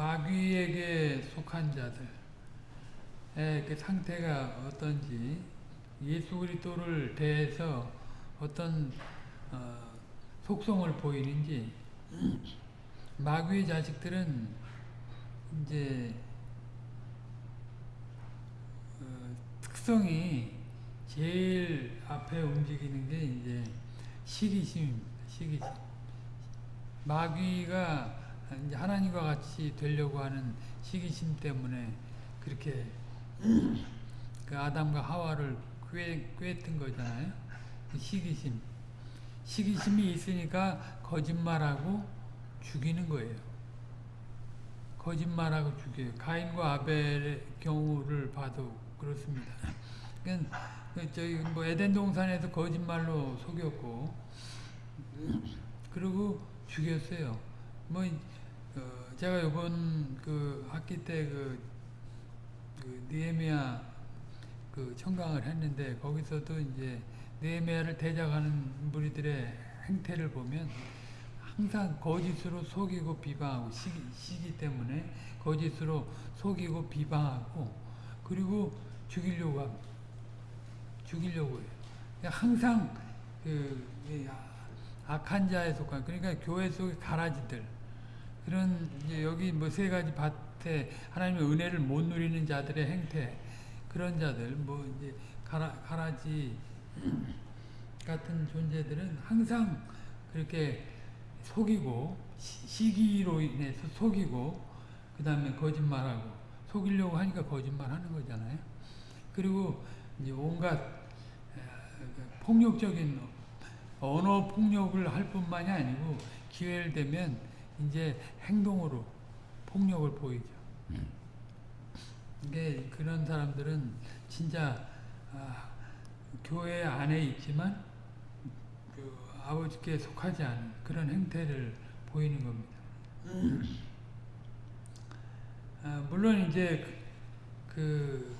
마귀에게 속한 자들의 그 상태가 어떤지 예수 그리스도를 대해서 어떤 어, 속성을 보이는지 마귀의 자식들은 이제 어, 특성이 제일 앞에 움직이는 게 이제 시기심입니다. 시기심. 마귀가 이제 하나님과 같이 되려고 하는 시기심 때문에 그렇게 그 아담과 하와를 꿰, 꿰뜬 거잖아요. 그 시기심. 시기심이 있으니까 거짓말하고 죽이는 거예요. 거짓말하고 죽여요. 가인과 아벨의 경우를 봐도 그렇습니다. 그러니까 저희 뭐 에덴 동산에서 거짓말로 속였고 그리고 죽였어요. 뭐 어, 제가 이번 그 학기 때그 그 니에미아 그 청강을 했는데 거기서도 이제 니에미아를 대적하는 무리들의 행태를 보면 항상 거짓으로 속이고 비방하고 시기, 시기 때문에 거짓으로 속이고 비방하고 그리고 죽이려고 합니다. 죽이려고 해요. 항상 그 악한 자에 속한 그러니까 교회 속의 가라지들 그런 이제 여기 뭐 세 가지 밭에 하나님의 은혜를 못 누리는 자들의 행태 그런 자들 뭐 이제 가라, 가라지 같은 존재들은 항상 그렇게 속이고 시기로 인해서 속이고 그 다음에 거짓말하고 속이려고 하니까 거짓말하는 거잖아요. 그리고 이제 온갖 폭력적인 언어 폭력을 할 뿐만이 아니고 기회를 되면 이제 행동으로 폭력을 보이죠. 음. 이게 그런 사람들은 진짜 아, 교회 안에 있지만 그 아버지께 속하지 않은 그런 행태를 보이는 겁니다. 음. 아, 물론 이제 그,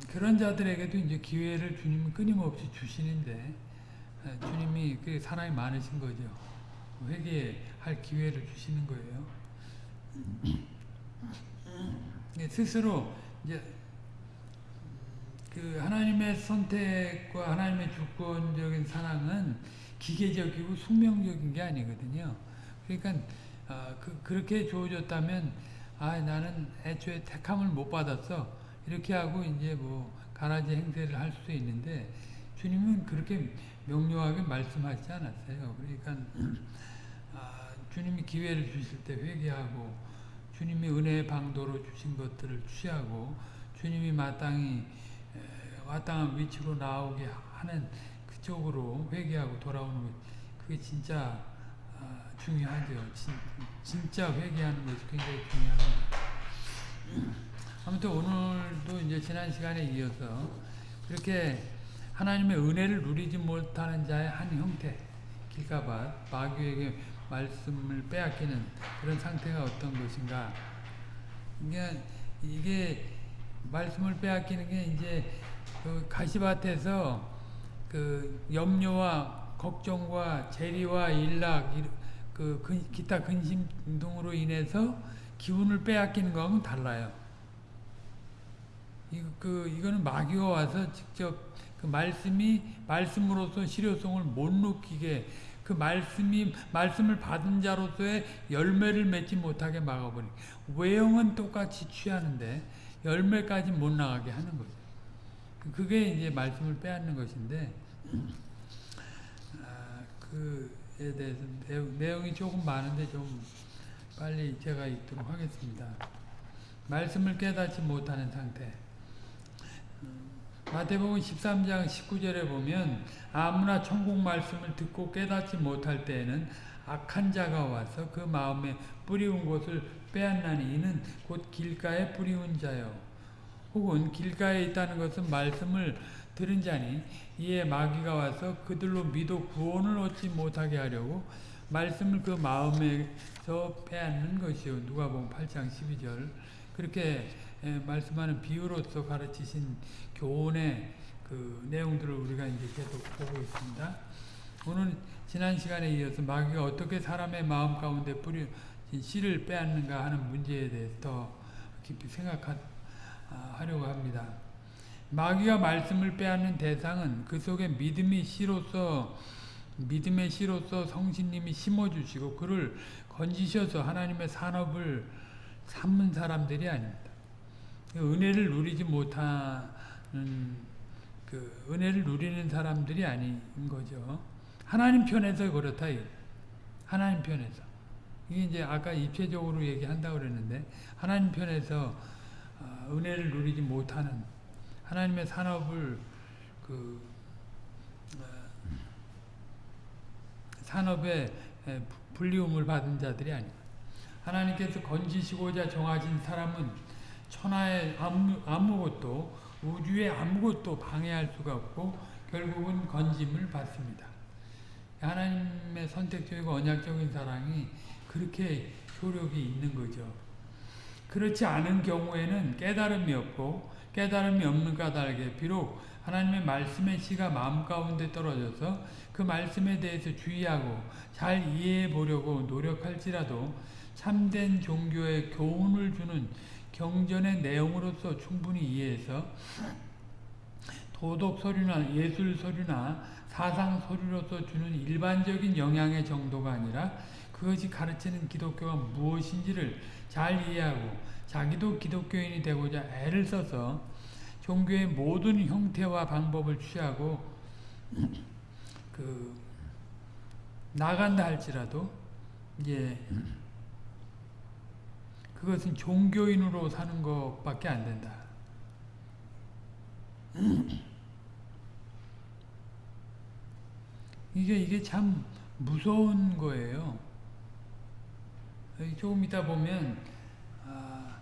그 그런 자들에게도 이제 기회를 주님은 끊임없이 주시는데 아, 주님이 그 사랑이 많으신 거죠. 회개 할 기회를 주시는 거예요. 스스로 이제 그 하나님의 선택과 하나님의 주권적인 사랑은 기계적이고 숙명적인 게 아니거든요. 그러니까 어, 그, 그렇게 주어졌다면 아 나는 애초에 택함을 못 받았어 이렇게 하고 이제 뭐 가라지 행세를 할 수도 있는데 주님은 그렇게 명료하게 말씀하지 않았어요. 그러니까 아, 주님이 기회를 주실 때 회개하고 주님이 은혜의 방도로 주신 것들을 취하고 주님이 마땅히 마땅한 위치로 나오게 하는 그쪽으로 회개하고 돌아오는 것 그게 진짜 아, 중요하죠. 진, 진짜 회개하는 것이 굉장히 중요합니다. 아무튼 오늘도 이제 지난 시간에 이어서 그렇게 하나님의 은혜를 누리지 못하는 자의 한 형태 길가밭 마귀에게 말씀을 빼앗기는 그런 상태가 어떤 것인가 이게, 이게 말씀을 빼앗기는 게 이제 그 가시밭에서 그 염려와 걱정과 재리와 일락 그 기타 근심 등으로 인해서 기운을 빼앗기는 거하고는 달라요. 이, 그, 이거는 마귀가 와서 직접 그 말씀이 말씀으로서 실효성을 못 느끼게 그 말씀이 말씀을 받은 자로서의 열매를 맺지 못하게 막아버리. 외형은 똑같이 취하는데 열매까지 못 나가게 하는 거죠. 그게 이제 말씀을 빼앗는 것인데 아, 그에 대해서 내용 이 조금 많은데 좀 빨리 제가 읽도록 하겠습니다. 말씀을 깨닫지 못하는 상태. 마태복음 13장 19절에 보면 아무나 천국 말씀을 듣고 깨닫지 못할 때에는 악한 자가 와서 그 마음에 뿌리운 것을 빼앗나니 이는 곧 길가에 뿌리운 자요. 혹은 길가에 있다는 것은 말씀을 들은 자니 이에 마귀가 와서 그들로 믿어 구원을 얻지 못하게 하려고 말씀을 그 마음에서 빼앗는 것이요. 누가복음 8장 12절 그렇게 말씀하는 비유로서 가르치신 교훈의 그 내용들을 우리가 이제 계속 보고 있습니다. 오늘 지난 시간에 이어서 마귀가 어떻게 사람의 마음 가운데 뿌리 씨를 빼앗는가 하는 문제에 대해서 더 깊이 생각하려고 합니다. 마귀가 말씀을 빼앗는 대상은 그 속에 믿음이 씨로서 믿음의 씨로서 성신님이 심어주시고 그를 건지셔서 하나님의 산업을 삼는 사람들이 아닙니다. 은혜를 누리지 못하 는그 은혜를 누리는 사람들이 아닌 거죠. 하나님 편에서 그렇다. 하나님 편에서. 이게 이제 아까 입체적으로 얘기한다고 그랬는데 하나님 편에서 은혜를 누리지 못하는 하나님의 산업을 그 산업에 불리움을 받은 자들이 아니다. 하나님께서 건지시고자 정하신 사람은 천하에 아무, 아무것도 우주에 아무것도 방해할 수가 없고 결국은 건짐을 받습니다. 하나님의 선택적이고 언약적인 사랑이 그렇게 효력이 있는 거죠. 그렇지 않은 경우에는 깨달음이 없고 깨달음이 없는 까닭에 비록 하나님의 말씀의 씨가 마음 가운데 떨어져서 그 말씀에 대해서 주의하고 잘 이해해 보려고 노력할지라도 참된 종교의 교훈을 주는 경전의 내용으로서 충분히 이해해서 도덕 서류나 예술 서류나 사상 서류로서 주는 일반적인 영향의 정도가 아니라 그것이 가르치는 기독교가 무엇인지를 잘 이해하고 자기도 기독교인이 되고자 애를 써서 종교의 모든 형태와 방법을 취하고 그 나간다 할지라도 이제 그것은 종교인으로 사는 것밖에 안 된다. 이게 이게 참 무서운 거예요. 조금 이따 보면 아,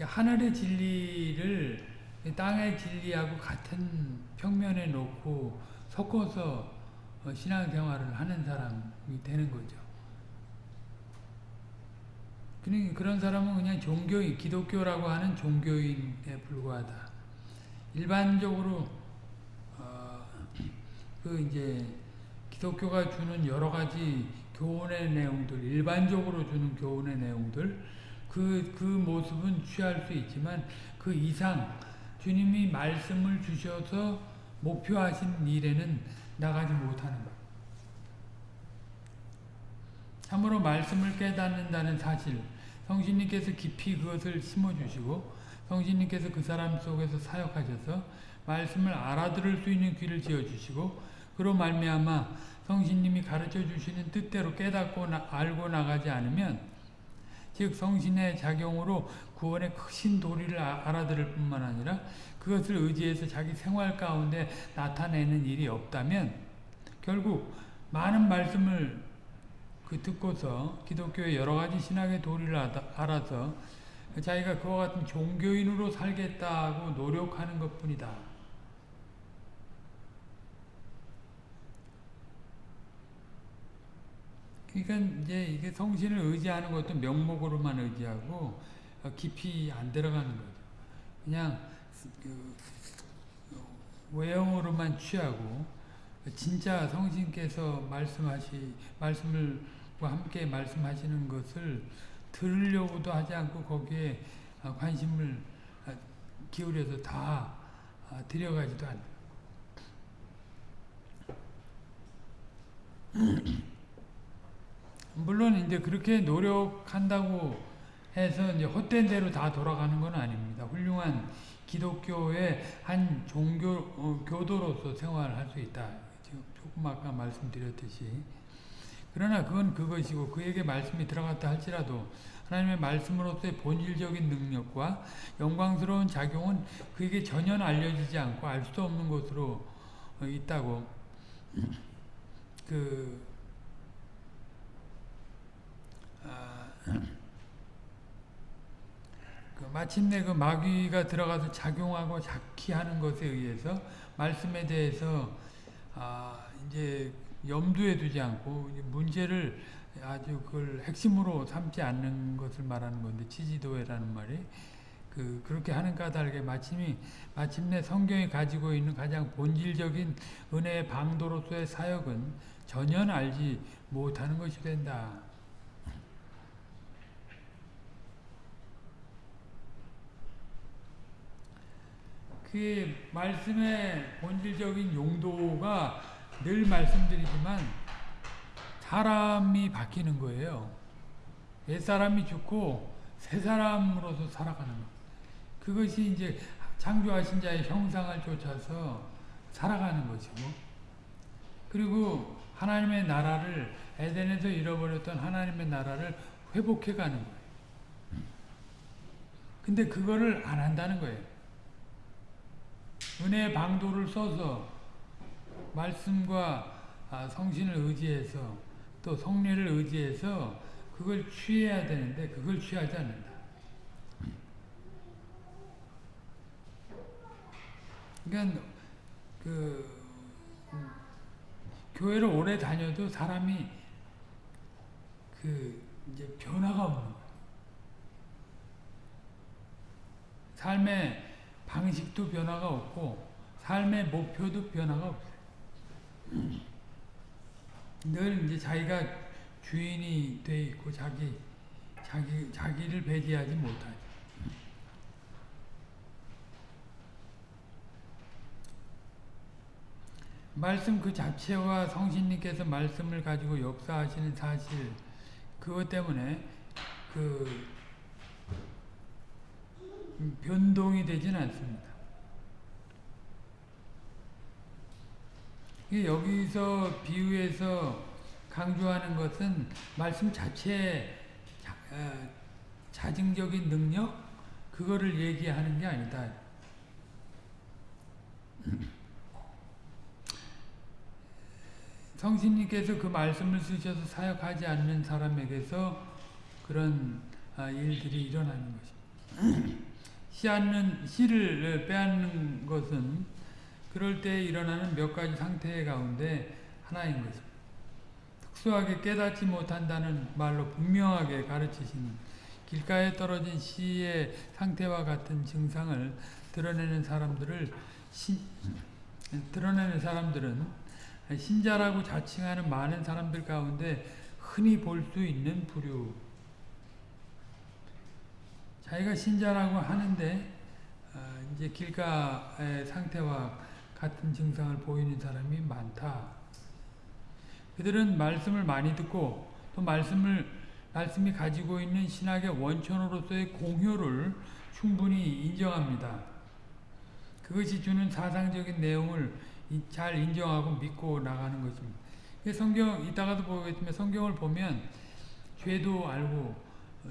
하늘의 진리를 땅의 진리하고 같은 평면에 놓고 섞어서 신앙생활을 하는 사람이 되는 거죠. 그런 사람은 그냥 종교인, 기독교라고 하는 종교인에 불과하다. 일반적으로 어, 그 이제 기독교가 주는 여러 가지 교훈의 내용들, 일반적으로 주는 교훈의 내용들, 그, 그 모습은 취할 수 있지만 그 이상 주님이 말씀을 주셔서 목표하신 일에는 나가지 못하는 것. 참으로 말씀을 깨닫는다는 사실, 성신님께서 깊이 그것을 심어주시고 성신님께서 그 사람 속에서 사역하셔서 말씀을 알아들을 수 있는 귀를 지어주시고 그로 말미암아 성신님이 가르쳐 주시는 뜻대로 깨닫고 나, 알고 나가지 않으면 즉 성신의 작용으로 구원의 크신 도리를 아, 알아들을 뿐만 아니라 그것을 의지해서 자기 생활 가운데 나타내는 일이 없다면 결국 많은 말씀을 그 듣고서 기독교의 여러 가지 신학의 도리를 알아서 자기가 그와 같은 종교인으로 살겠다고 노력하는 것 뿐이다. 그러니까 이제 이게 성신을 의지하는 것도 명목으로만 의지하고 깊이 안 들어가는 거죠. 그냥 그 외형으로만 취하고 진짜 성신께서 말씀하시 말씀을 함께 말씀하시는 것을 들으려고도 하지 않고 거기에 관심을 기울여서 다 들여가지도 않아요. 물론 이제 그렇게 노력한다고 해서 이제 헛된 대로 다 돌아가는 건 아닙니다. 훌륭한 기독교의 한 종교 어, 교도로서 생활할 수 있다. 지금 조금 아까 말씀드렸듯이 그러나 그건 그것이고 그에게 말씀이 들어갔다 할지라도 하나님의 말씀으로서의 본질적인 능력과 영광스러운 작용은 그에게 전혀 알려지지 않고 알 수도 없는 것으로 있다고. 그 아, 그 마침내 그 마귀가 들어가서 작용하고 작기하는 것에 의해서 말씀에 대해서 아 이제 염두에 두지 않고 문제를 아주 그걸 핵심으로 삼지 않는 것을 말하는 건데 치지도회라는 말이 그 그렇게 하는 까닭에 마침이 마침내 성경이 가지고 있는 가장 본질적인 은혜의 방도로서의 사역은 전혀 알지 못하는 것이 된다. 그 말씀의 본질적인 용도가 늘 말씀드리지만 사람이 바뀌는 거예요. 옛 사람이 죽고 새 사람으로서 살아가는 것. 그것이 이제 창조하신 자의 형상을 쫓아서 살아가는 것이고, 그리고 하나님의 나라를 에덴에서 잃어버렸던 하나님의 나라를 회복해 가는 거예요. 근데 그거를 안 한다는 거예요. 은혜의 방도를 써서 말씀과 아, 성신을 의지해서 또 성례를 의지해서 그걸 취해야 되는데 그걸 취하지 않는다. 그러니까 그 음, 교회를 오래 다녀도 사람이 그 이제 변화가 없는. 삶의 방식도 변화가 없고 삶의 목표도 변화가 없어요. 늘 이제 자기가 주인이 돼 있고 자기 자기 자기를 배제하지 못하죠. 말씀 그 자체와 성신님께서 말씀을 가지고 역사하시는 사실 그것 때문에 그 변동이 되지는 않습니다. 여기서 비유해서 강조하는 것은 말씀 자체의 자, 어, 자증적인 능력 그거를 얘기하는 게 아니다. 성신님께서 그 말씀을 쓰셔서 사역하지 않는 사람에게서 그런 아, 일들이 일어나는 것입니다. 씨 않는 씨를 빼앗는 것은 그럴 때 일어나는 몇 가지 상태 가운데 하나인 것입니다. 특수하게 깨닫지 못한다는 말로 분명하게 가르치시는 길가에 떨어진 씨의 상태와 같은 증상을 드러내는 사람들을 시, 드러내는 사람들은 신자라고 자칭하는 많은 사람들 가운데 흔히 볼 수 있는 부류. 자기가 신자라고 하는데 어, 이제 길가의 상태와 같은 증상을 보이는 사람이 많다. 그들은 말씀을 많이 듣고 또 말씀을 말씀이 가지고 있는 신학의 원천으로서의 공효를 충분히 인정합니다. 그것이 주는 사상적인 내용을 잘 인정하고 믿고 나가는 것입니다. 성경 이따가도 보겠지만 성경을 보면 죄도 알고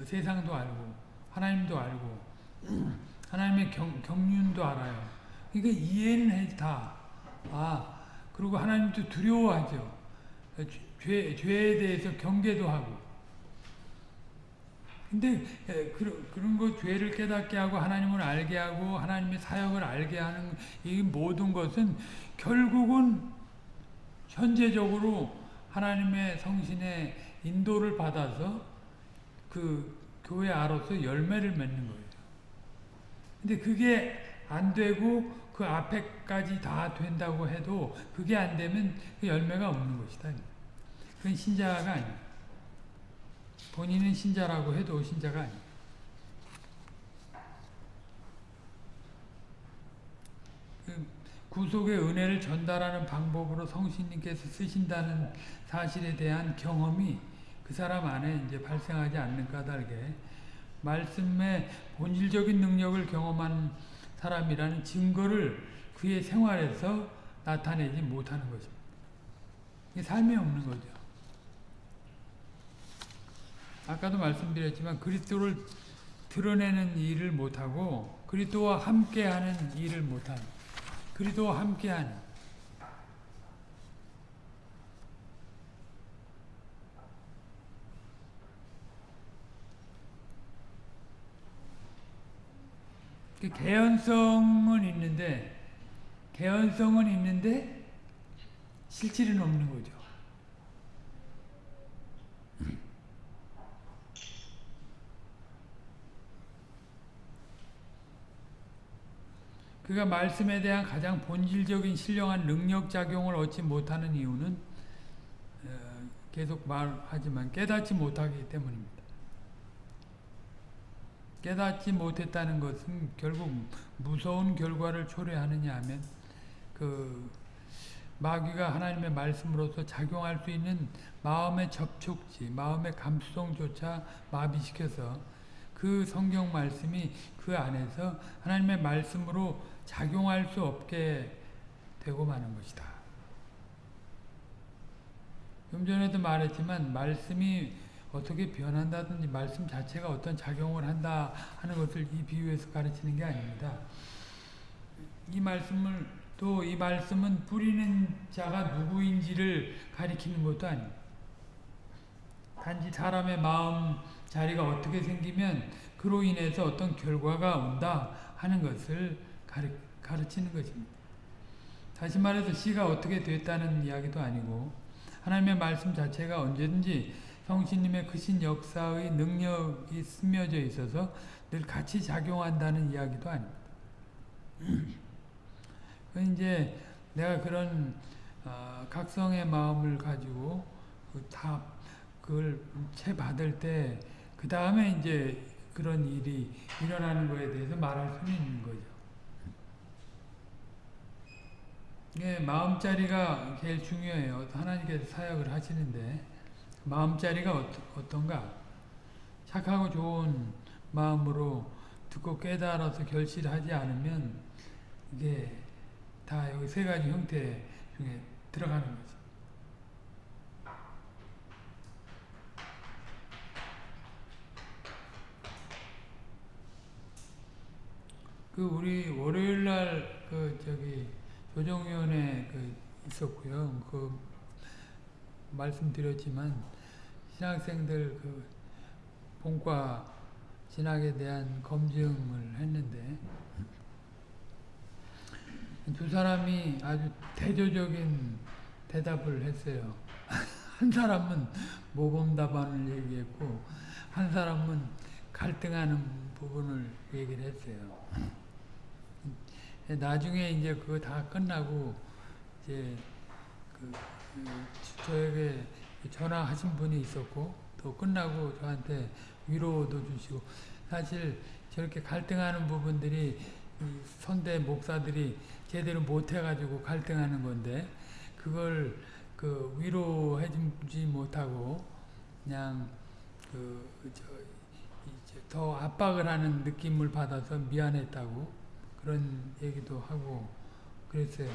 세상도 알고 하나님도 알고 하나님의 경, 경륜도 알아요. 그러니까 이해는 해 다. 아 그리고 하나님도 두려워하죠. 죄, 죄에 대해서 경계도 하고. 근데 그, 그런 거 죄를 깨닫게 하고 하나님을 알게 하고 하나님의 사역을 알게 하는 이 모든 것은 결국은 현재적으로 하나님의 성신의 인도를 받아서 그 교회 아로서 열매를 맺는 거예요. 근데 그게 안 되고 그 앞에까지 다 된다고 해도 그게 안 되면 그 열매가 없는 것이다. 그건 신자가 아니에요. 본인은 신자라고 해도 신자가 아니에요. 그 구속의 은혜를 전달하는 방법으로 성신님께서 쓰신다는 사실에 대한 경험이 그 사람 안에 이제 발생하지 않는 까닭에 말씀의 본질적인 능력을 경험한 사람이라는 증거를 그의 생활에서 나타내지 못하는 것입니다. 삶이 없는 거죠. 아까도 말씀드렸지만 그리스도를 드러내는 일을 못하고 그리스도와 함께하는 일을 못하는 그리도와 함께한 그 개연성은 있는데 개연성은 있는데 실질은 없는 거죠. 그가 말씀에 대한 가장 본질적인 신령한 능력작용을 얻지 못하는 이유는 어, 계속 말하지만 깨닫지 못하기 때문입니다. 깨닫지 못했다는 것은 결국 무서운 결과를 초래하느냐 하면 그 마귀가 하나님의 말씀으로서 작용할 수 있는 마음의 접촉지, 마음의 감수성조차 마비시켜서 그 성경 말씀이 그 안에서 하나님의 말씀으로 작용할 수 없게 되고 마는 것이다. 좀 전에도 말했지만 말씀이 어떻게 변한다든지 말씀 자체가 어떤 작용을 한다 하는 것을 이 비유에서 가르치는 게 아닙니다. 이 말씀을 또 이 말씀은 뿌리는 자가 누구인지를 가리키는 것도 아닙니다. 단지 사람의 마음 자리가 어떻게 생기면 그로 인해서 어떤 결과가 온다 하는 것을 가르, 가르치는 것입니다. 다시 말해서 씨가 어떻게 됐다는 이야기도 아니고 하나님의 말씀 자체가 언제든지 성신님의 크신 역사의 능력이 스며져 있어서 늘 같이 작용한다는 이야기도 아닙니다. 그 이제 내가 그런 어, 각성의 마음을 가지고 다 그걸 채 받을 때 그 다음에 이제 그런 일이 일어나는 거에 대해서 말할 수는 있는 거죠. 예, 마음자리가 제일 중요해요. 하나님께서 사역을 하시는데 마음자리가 어떤가? 착하고 좋은 마음으로 듣고 깨달아서 결실하지 않으면 이게 다 여기 세 가지 형태 중에 들어가는 거죠. 그 우리 월요일 날 그 저기 조정위원회 그 있었고요. 그 말씀드렸지만 신학생들 그 본과 진학에 대한 검증을 했는데 두 사람이 아주 대조적인 대답을 했어요. 한 사람은 모범 답안을 얘기했고 한 사람은 갈등하는 부분을 얘기를 했어요. 나중에 이제 그거 다 끝나고 이제 그, 그 저에게 전화하신 분이 있었고 또 끝나고 저한테 위로도 주시고 사실 저렇게 갈등하는 부분들이 선대 목사들이 제대로 못해가지고 갈등하는 건데 그걸 그 위로해주지 못하고 그냥 그저 압박을 하는 느낌을 받아서 미안했다고 그런 얘기도 하고 그랬어요.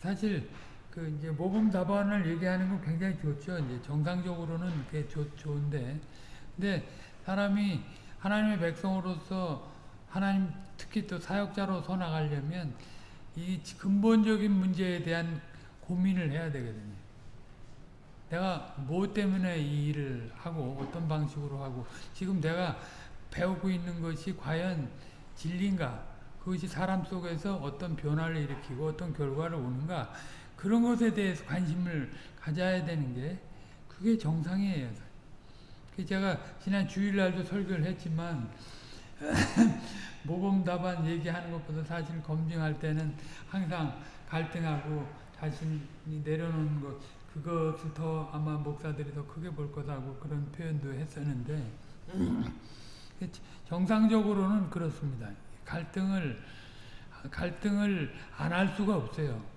사실 그 이제 모범 답안을 얘기하는 건 굉장히 좋죠. 이제 정상적으로는 그게 좋, 좋은데 근데 사람이 하나님의 백성으로서 하나님 특히 또 사역자로 서 나가려면 이 근본적인 문제에 대한 고민을 해야 되거든요. 내가 뭐 때문에 이 일을 하고 어떤 방식으로 하고 지금 내가 배우고 있는 것이 과연 진리인가 그것이 사람 속에서 어떤 변화를 일으키고 어떤 결과를 오는가 그런 것에 대해서 관심을 가져야 되는 게 그게 정상이에요. 제가 지난 주일날도 설교를 했지만 모범 답안 얘기하는 것보다 사실 검증할 때는 항상 갈등하고 자신이 내려놓는 것 그것을 더 아마 목사들이 더 크게 볼 거다고 그런 표현도 했었는데 정상적으로는 그렇습니다. 갈등을 갈등을 안 할 수가 없어요.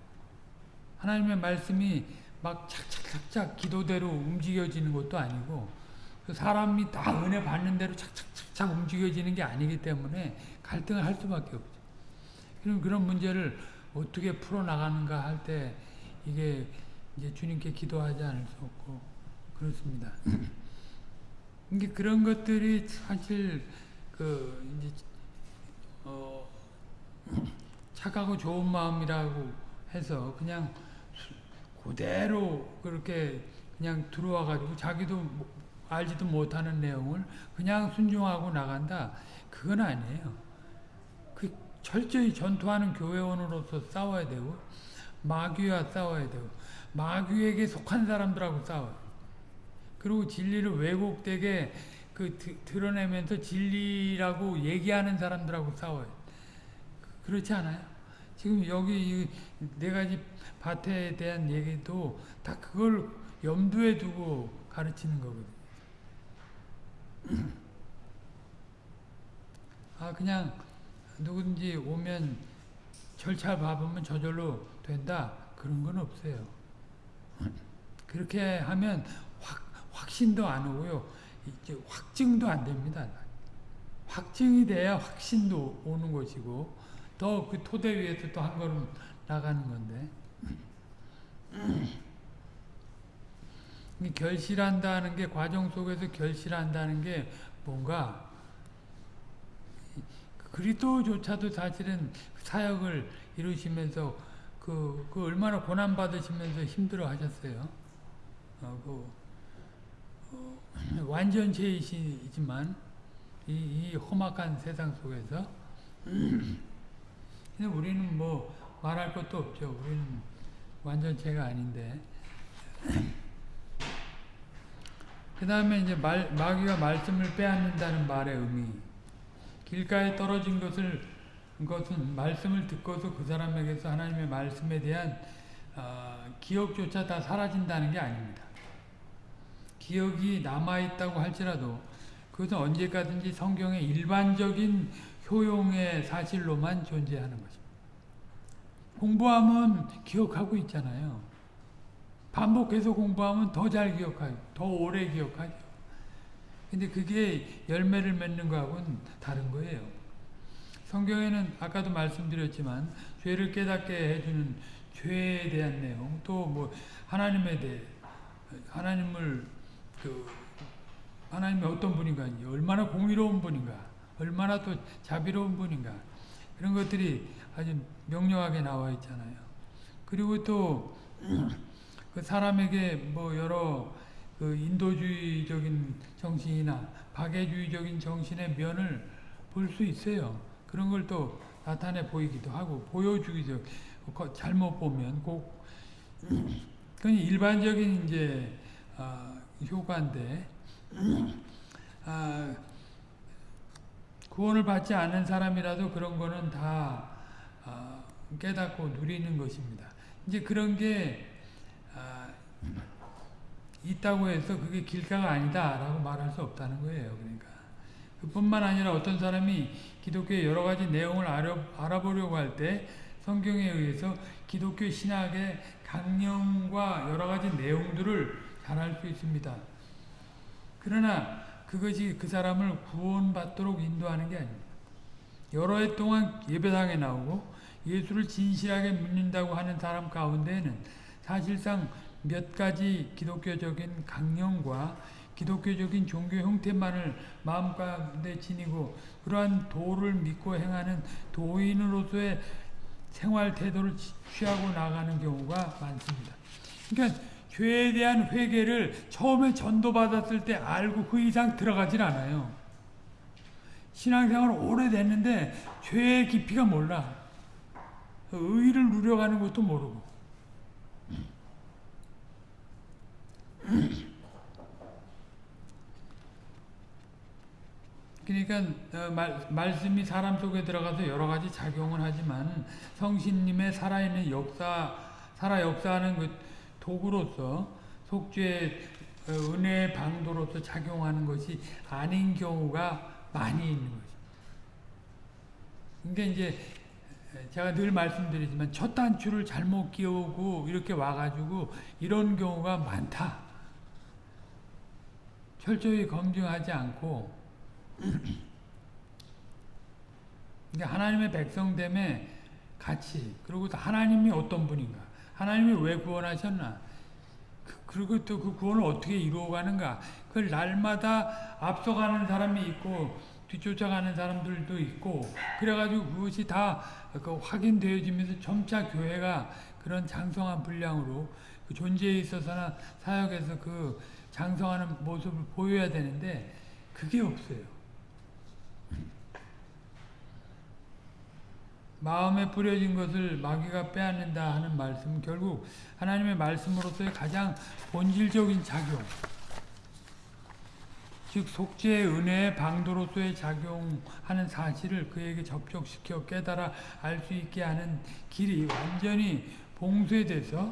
하나님의 말씀이 막 착착착착 기도대로 움직여지는 것도 아니고 그 사람이 다 은혜 받는 대로 착착착착 움직여지는 게 아니기 때문에 갈등을 할 수밖에 없죠. 그럼 그런 문제를 어떻게 풀어나가는가 할 때 이게 이제 주님께 기도하지 않을 수 없고 그렇습니다. 이게 그런 것들이 사실 그 이제 어 착하고 좋은 마음이라고 해서 그냥 그대로 그렇게 그냥 들어와 가지고 자기도 알지도 못하는 내용을 그냥 순종하고 나간다. 그건 아니에요. 그 철저히 전투하는 교회원으로서 싸워야 되고 마귀와 싸워야 되고 마귀에게 속한 사람들하고 싸워요. 그리고 진리를 왜곡되게 그 드러내면서 진리라고 얘기하는 사람들하고 싸워요. 그렇지 않아요? 지금 여기 네 가지 밭에 대한 얘기도 다 그걸 염두에 두고 가르치는 거거든요. 아 그냥 누군지 오면 절차 밟으면 저절로 된다 그런 건 없어요. 그렇게 하면 확 확신도 안 오고요. 이제 확증도 안 됩니다. 확증이 돼야 확신도 오는 것이고 더 그 토대 위에서 또 한 걸음 나가는 건데 이 결실한다는 게 과정 속에서 결실한다는 게 뭔가 그리스도조차도 사실은 사역을 이루시면서 그, 그 얼마나 고난 받으시면서 힘들어 하셨어요. 어, 그, 어, 완전체이시지만 이, 이 험악한 세상 속에서 근데 우리는 뭐 말할 것도 없죠. 우리는 완전체가 아닌데. 그 다음에 이제 말, 마귀가 말씀을 빼앗는다는 말의 의미. 길가에 떨어진 것을 것은 말씀을 듣고서 그 사람에게서 하나님의 말씀에 대한 어, 기억조차 다 사라진다는 게 아닙니다. 기억이 남아있다고 할지라도 그것은 언제까든지 성경의 일반적인 효용의 사실로만 존재하는 것입니다. 공부하면 기억하고 있잖아요. 반복해서 공부하면 더 잘 기억하고 더 오래 기억하죠. 근데 그게 열매를 맺는 거하고는 다른 거예요. 성경에는 아까도 말씀드렸지만 죄를 깨닫게 해주는 죄에 대한 내용 또 뭐 하나님에 대해 하나님을 그 하나님이 어떤 분인가 얼마나 공의로운 분인가 얼마나 또 자비로운 분인가 그런 것들이 아주 명료하게 나와 있잖아요. 그리고 또 그 사람에게 뭐 여러 그 인도주의적인 정신이나 박애주의적인 정신의 면을 볼 수 있어요. 그런 걸 또 나타내 보이기도 하고 보여주기도 잘못 보면 꼭 그건 일반적인 이제 어, 효과인데 아, 구원을 받지 않은 사람이라도 그런 거는 다 어, 깨닫고 누리는 것입니다. 이제 그런 게 어, 있다고 해서 그게 길가가 아니다라고 말할 수 없다는 거예요. 그러니까 그뿐만 아니라 어떤 사람이 기독교의 여러 가지 내용을 알아, 알아 보려고 할 때 성경에 의해서 기독교 신학의 강령과 여러 가지 내용들을 잘 알 수 있습니다. 그러나 그것이 그 사람을 구원받도록 인도하는 게 아닙니다. 여러 해 동안 예배당에 나오고 예수를 진실하게 믿는다고 하는 사람 가운데에는 사실상 몇 가지 기독교적인 강령과 기독교적인 종교 형태만을 마음 가운데 지니고 그러한 도를 믿고 행하는 도인으로서의 생활 태도를 취하고 나가는 경우가 많습니다. 그러니까 죄에 대한 회개를 처음에 전도받았을 때 알고 그 이상 들어가질 않아요. 신앙생활 오래됐는데 죄의 깊이가 몰라. 의를 누려가는 것도 모르고. 그러니까 어, 말, 말씀이 사람 속에 들어가서 여러 가지 작용을 하지만 성신님의 살아있는 역사, 살아 역사하는 그 도구로서 속죄 어, 은혜의 방도로서 작용하는 것이 아닌 경우가 많이 있는 것입니다. 그러니까 이제 제가 늘 말씀드리지만 첫 단추를 잘못 끼우고 이렇게 와가지고 이런 경우가 많다. 철저히 검증하지 않고. 그러니까 하나님의 백성됨의 가치 그리고 또 하나님이 어떤 분인가? 하나님이 왜 구원하셨나? 그, 리고 또 그 구원을 어떻게 이루어가는가? 그걸 날마다 앞서가는 사람이 있고 뒤쫓아가는 사람들도 있고 그래가지고 그것이 다 그 확인되어지면서 점차 교회가 그런 장성한 분량으로 그 존재에 있어서나 사역에서 그 장성하는 모습을 보여야 되는데 그게 없어요. 마음에 뿌려진 것을 마귀가 빼앗는다 하는 말씀은 결국 하나님의 말씀으로서의 가장 본질적인 작용 즉 속죄의 은혜의 방도로서의 작용하는 사실을 그에게 접촉시켜 깨달아 알 수 있게 하는 길이 완전히 봉쇄돼서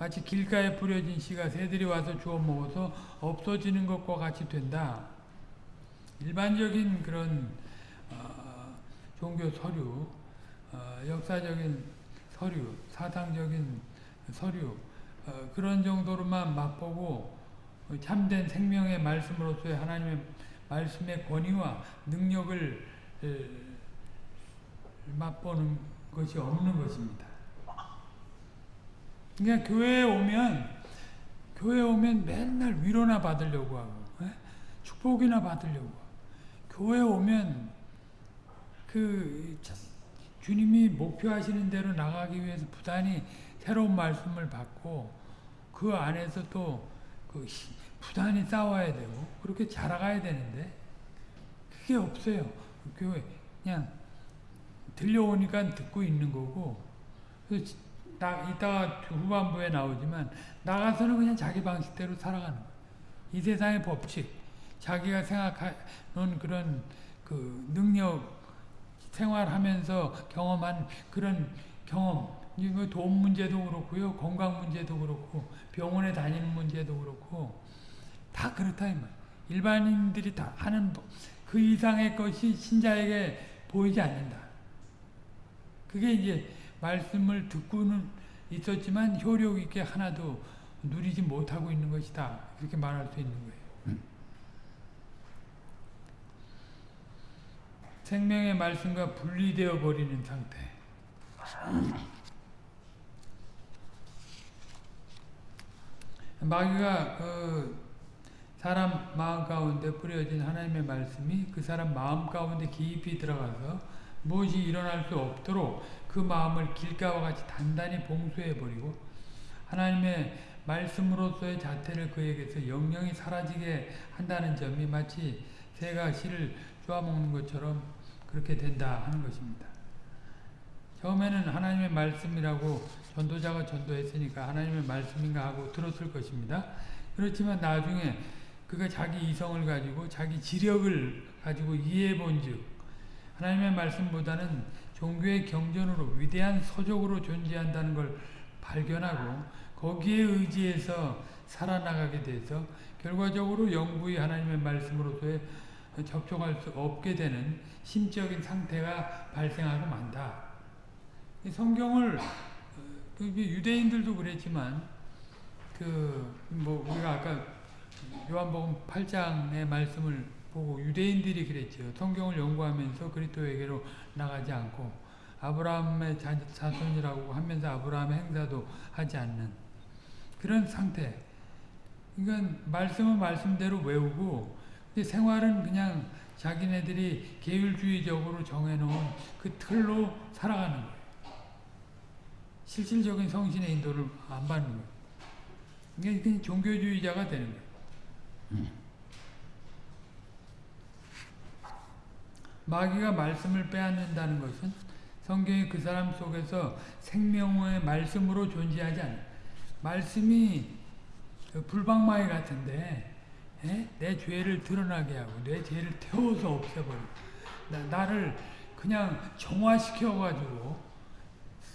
마치 길가에 뿌려진 씨가 새들이 와서 주워 먹어서 없어지는 것과 같이 된다. 일반적인 그런 어, 종교 서류, 어, 역사적인 서류, 사상적인 서류 어, 그런 정도로만 맛보고 참된 생명의 말씀으로서의 하나님의 말씀의 권위와 능력을 에, 맛보는 것이 없는 것입니다. 그러니까 교회에 오면 교회에 오면 맨날 위로나 받으려고 하고 에? 축복이나 받으려고 교회에 오면 그 주님이 목표하시는 대로 나가기 위해서 부단히 새로운 말씀을 받고 그 안에서 또그 부단히 싸워야 되고 그렇게 자라가야 되는데 그게 없어요. 교회 그냥 들려오니까 듣고 있는 거고 나 이따가 후반부에 나오지만 나가서는 그냥 자기 방식대로 살아가는 거예요. 이 세상의 법칙, 자기가 생각하는 그런 그 능력 생활하면서 경험한 그런 경험, 돈 문제도 그렇고요, 건강 문제도 그렇고, 병원에 다니는 문제도 그렇고, 다 그렇다 이 말. 일반인들이 다 하는 그 이상의 것이 신자에게 보이지 않는다. 그게 이제 말씀을 듣고는 있었지만 효력 있게 하나도 누리지 못하고 있는 것이다. 그렇게 말할 수 있는 거예요. 생명의 말씀과 분리되어 버리는 상태. 마귀가 그 사람 마음 가운데 뿌려진 하나님의 말씀이 그 사람 마음 가운데 깊이 들어가서 무엇이 일어날 수 없도록 그 마음을 길가와 같이 단단히 봉쇄해 버리고 하나님의 말씀으로서의 자태를 그에게서 영영이 사라지게 한다는 점이 마치 새가 씨를 쪼아먹는 것처럼 그렇게 된다 하는 것입니다. 처음에는 하나님의 말씀이라고 전도자가 전도했으니까 하나님의 말씀인가 하고 들었을 것입니다. 그렇지만 나중에 그가 자기 이성을 가지고 자기 지력을 가지고 이해해 본즉 하나님의 말씀보다는 종교의 경전으로 위대한 서적으로 존재한다는 걸 발견하고 거기에 의지해서 살아나가게 돼서 결과적으로 영구히 하나님의 말씀으로서의 접촉할 수 없게 되는 심적인 상태가 발생하고 만다. 성경을 그 유대인들도 그랬지만 그 뭐 우리가 아까 요한복음 8장의 말씀을 보고 유대인들이 그랬죠. 성경을 연구하면서 그리스도에게로 나가지 않고 아브라함의 자손이라고 하면서 아브라함의 행사도 하지 않는 그런 상태. 그러니까 말씀은 말씀대로 외우고 생활은 그냥 자기네들이 계율주의적으로 정해놓은 그 틀로 살아가는 거예요. 실질적인 성신의 인도를 안 받는 거예요. 이게 그냥 종교주의자가 되는 거예요. 마귀가 말씀을 빼앗는다는 것은 성경이 그 사람 속에서 생명의 말씀으로 존재하지 않아요. 말씀이 그 불방마귀 같은데 에? 예? 내 죄를 드러나게 하고 내 죄를 태워서 없애버리고 나, 를 그냥 정화시켜가지고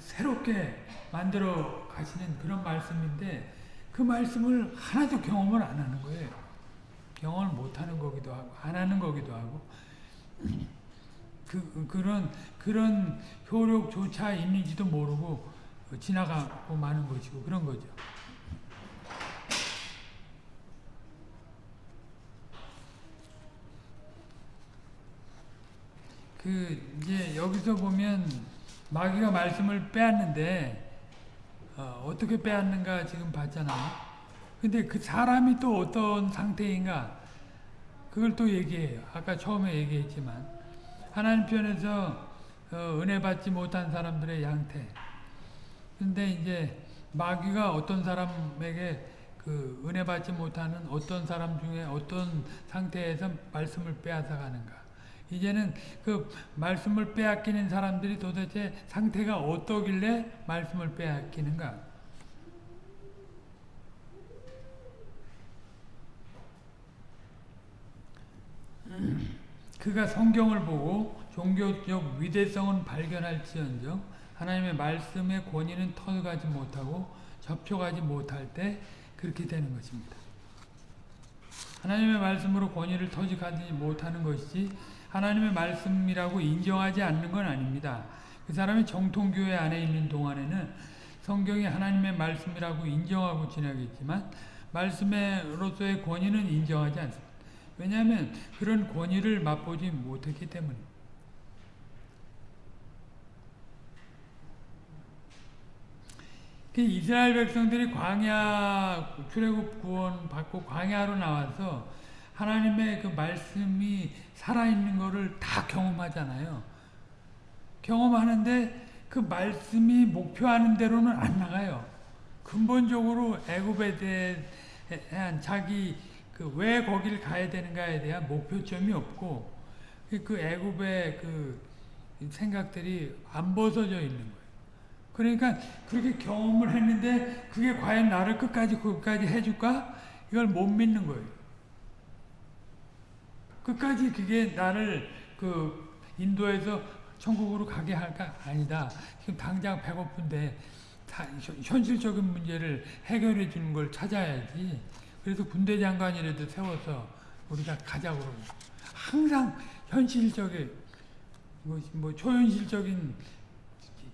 새롭게 만들어 가시는 그런 말씀인데 그 말씀을 하나도 경험을 안 하는 거예요. 경험을 못 하는 거기도 하고 안 하는 거기도 하고 그 그런 그런 효력조차 있는지도 모르고 지나가고 마는 것이고 그런 거죠. 그 이제 여기서 보면 마귀가 말씀을 빼앗는데 어, 떻게 빼앗는가 지금 봤잖아. 근데 그 사람이 또 어떤 상태인가 그걸 또 얘기해요. 아까 처음에 얘기했지만 하나님 편에서 어, 은혜 받지 못한 사람들의 양태. 근데 이제 마귀가 어떤 사람에게 그 은혜 받지 못하는 어떤 사람 중에 어떤 상태에서 말씀을 빼앗아 가는가. 이제는 그 말씀을 빼앗기는 사람들이 도대체 상태가 어떠길래 말씀을 빼앗기는가? 그가 성경을 보고 종교적 위대성은 발견할지언정 하나님의 말씀의 권위는 터가지 못하고 접촉하지 못할 때 그렇게 되는 것입니다. 하나님의 말씀으로 권위를 터득하지 못하는 것이지 하나님의 말씀이라고 인정하지 않는 건 아닙니다. 그 사람이 정통교회 안에 있는 동안에는 성경이 하나님의 말씀이라고 인정하고 지내겠지만 말씀으로서의 권위는 인정하지 않습니다. 왜냐하면 그런 권위를 맛보지 못했기 때문입니다. 그 이스라엘 백성들이 광야 출애굽 구원 받고 광야로 나와서 하나님의 그 말씀이 살아있는 것을 다 경험하잖아요. 경험하는데 그 말씀이 목표하는 대로는 안 나가요. 근본적으로 애굽에 대한 자기 그 왜 거길 가야 되는가에 대한 목표점이 없고 그 애굽의 그 생각들이 안 벗어져 있는 거예요. 그러니까 그렇게 경험을 했는데 그게 과연 나를 끝까지 끝까지 해줄까? 이걸 못 믿는 거예요. 끝까지 그게 나를 그 인도에서 천국으로 가게 할까? 아니다. 지금 당장 배고픈데 현실적인 문제를 해결해 주는 걸 찾아야지. 그래서 군대 장관이라도 세워서 우리가 가자고. 항상 현실적인, 뭐 초현실적인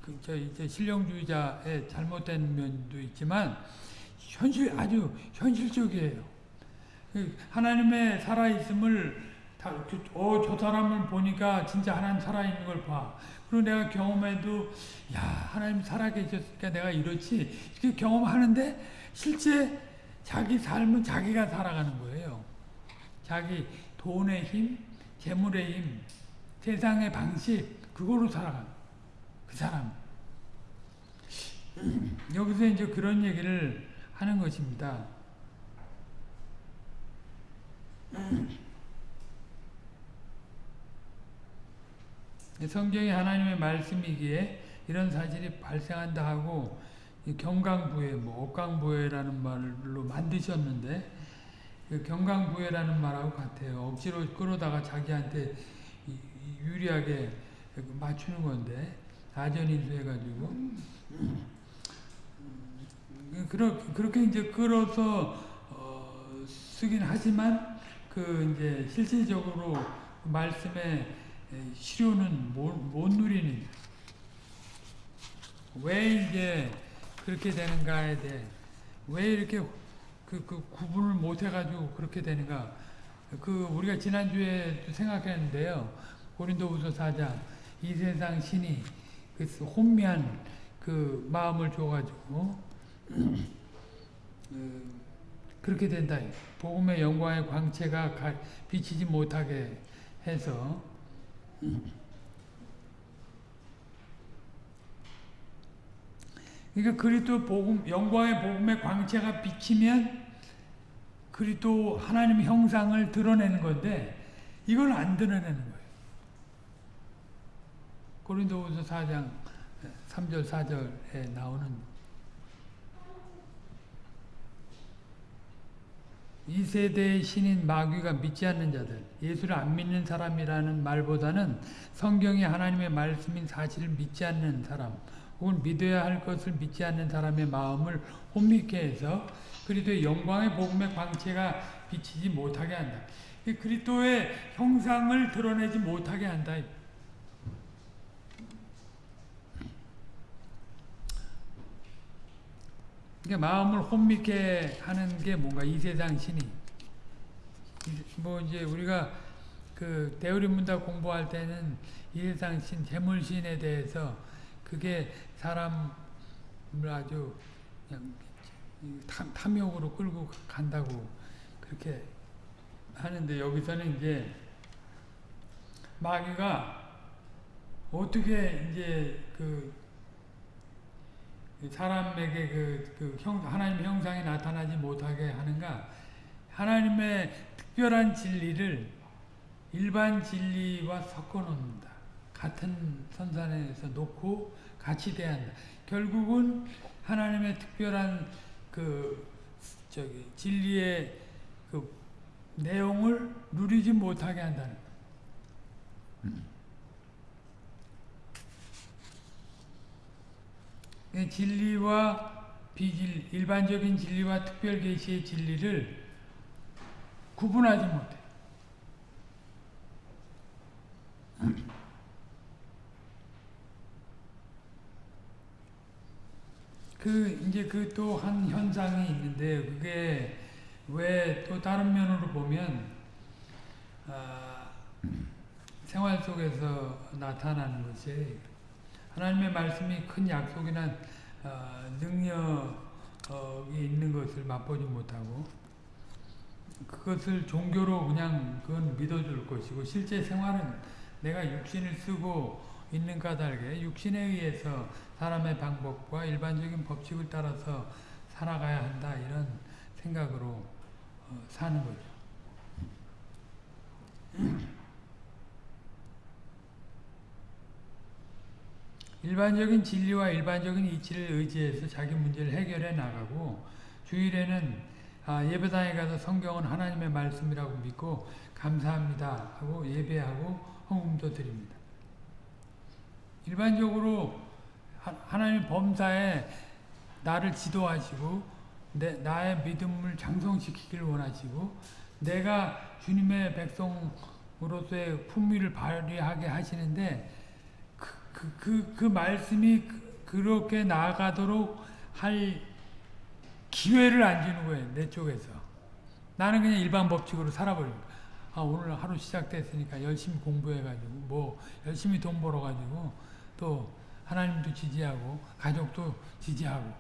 그, 저, 이제 신령주의자의 잘못된 면도 있지만, 현실, 아주 현실적이에요. 그 하나님의 살아있음을, 어, 저 사람을 보니까 진짜 하나님 살아있는 걸 봐. 그리고 내가 경험해도, 야, 하나님 살아계셨으니까 내가 이렇지. 이렇게 경험하는데, 실제 자기 삶은 자기가 살아가는 거예요. 자기 돈의 힘, 재물의 힘, 세상의 방식, 그거로 살아가는 그 사람. 여기서 이제 그런 얘기를 하는 것입니다. 성경이 하나님의 말씀이기에 이런 사실이 발생한다 하고 경강부회, 뭐 억강부회라는 말로 만드셨는데 그 경강부회라는 말하고 같아요. 억지로 끌어다가 자기한테 유리하게 맞추는 건데 아전인수 해가지고 그렇게 이제 끌어서 어, 쓰긴 하지만 그 이제 실질적으로 말씀의 실효는 못, 못 누리는 왜 이제 그렇게 되는가에 대해 왜 이렇게 그, 그 구분을 못 해가지고 그렇게 되는가? 그 우리가 지난주에 생각했는데요. 고린도후서 4장 이 세상 신이 그 혼미한 그 마음을 줘가지고 그 그렇게 된다. 복음의 영광의 광채가 비치지 못하게 해서 그러니까 그리스도 복음 영광의 복음의 광채가 비치면 그리스도 하나님 형상을 드러내는 건데 이걸 안 드러내는 거예요. 고린도후서 4장 3절 4절에 나오는 이 세대의 신인 마귀가 믿지 않는 자들, 예수를 안 믿는 사람이라는 말보다는 성경이 하나님의 말씀인 사실을 믿지 않는 사람, 혹은 믿어야 할 것을 믿지 않는 사람의 마음을 혼미케 해서 그리스도의 영광의 복음의 광채가 비치지 못하게 한다. 그리스도의 형상을 드러내지 못하게 한다. 그러니까 마음을 혼미케 하는 게 뭔가 이 세상 신이. 뭐 이제 우리가 그 대우리 문답 공부할 때는 이 세상 신 재물신에 대해서 그게 사람을 아주 그냥 탐욕으로 끌고 간다고 그렇게 하는데 여기서는 이제 마귀가 어떻게 이제 그 사람에게 그, 그 형, 하나님의 형상이 나타나지 못하게 하는가? 하나님의 특별한 진리를 일반 진리와 섞어 놓는다. 같은 선산에서 놓고 같이 대한다. 결국은 하나님의 특별한 그 저기 진리의 그 내용을 누리지 못하게 한다는 음. 진리와 비질 일반적인 진리와 특별 계시의 진리를 구분하지 못해. 그 이제 그 또 한 현상이 있는데 그게 왜 또 다른 면으로 보면 아, 생활 속에서 나타나는 것이 하나님의 말씀이 큰 약속이나 어, 능력이 있는 것을 맛보지 못하고 그것을 종교로 그냥 그건 믿어줄 것이고 실제 생활은 내가 육신을 쓰고 있는 까닭에 육신에 의해서 사람의 방법과 일반적인 법칙을 따라서 살아가야 한다 이런 생각으로 어, 사는 거죠. 일반적인 진리와 일반적인 이치를 의지해서 자기 문제를 해결해 나가고 주일에는 아, 예배당에 가서 성경은 하나님의 말씀이라고 믿고 감사합니다 하고 예배하고 헌금도 드립니다. 일반적으로 하나님 범사에 나를 지도하시고 내, 나의 믿음을 장성시키기를 원하시고 내가 주님의 백성으로서의 품위를 발휘하게 하시는데 그, 그, 그, 그 말씀이 그렇게 나아가도록 할 기회를 안 주는 거예요. 내 쪽에서. 나는 그냥 일반 법칙으로 살아버린 거야. 아, 오늘 하루 시작됐으니까 열심히 공부해가지고, 뭐, 열심히 돈 벌어가지고, 또, 하나님도 지지하고, 가족도 지지하고.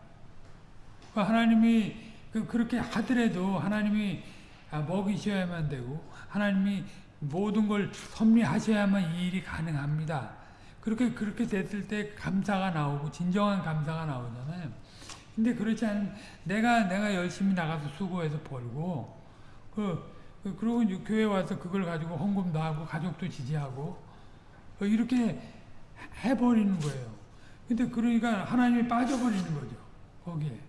하나님이, 그, 그렇게 하더라도 하나님이 먹이셔야만 되고, 하나님이 모든 걸 섭리하셔야만 이 일이 가능합니다. 그렇게, 그렇게 됐을 때 감사가 나오고, 진정한 감사가 나오잖아요. 근데 그렇지 않으면 내가 내가 열심히 나가서 수고해서 벌고 그, 그 그리고 교회 와서 그걸 가지고 헌금도 하고 가족도 지지하고 어, 이렇게 해버리는 거예요. 근데 그러니까 하나님이 빠져버리는 거죠. 거기에.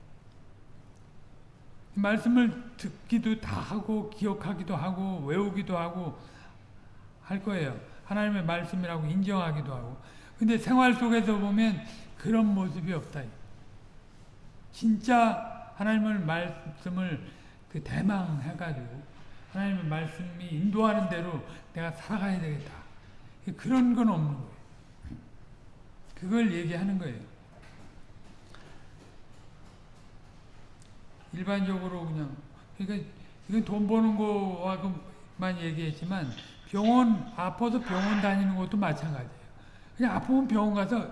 말씀을 듣기도 다 하고 기억하기도 하고 외우기도 하고 할 거예요. 하나님의 말씀이라고 인정하기도 하고. 근데 생활 속에서 보면 그런 모습이 없다. 진짜 하나님의 말씀을 그 대망해가지고 하나님의 말씀이 인도하는 대로 내가 살아가야 되겠다. 그런 건 없는 거예요. 그걸 얘기하는 거예요. 일반적으로 그냥 그러니까 이건 돈 버는 거와만 얘기했지만 병원 아파서 병원 다니는 것도 마찬가지예요. 그냥 아프면 병원 가서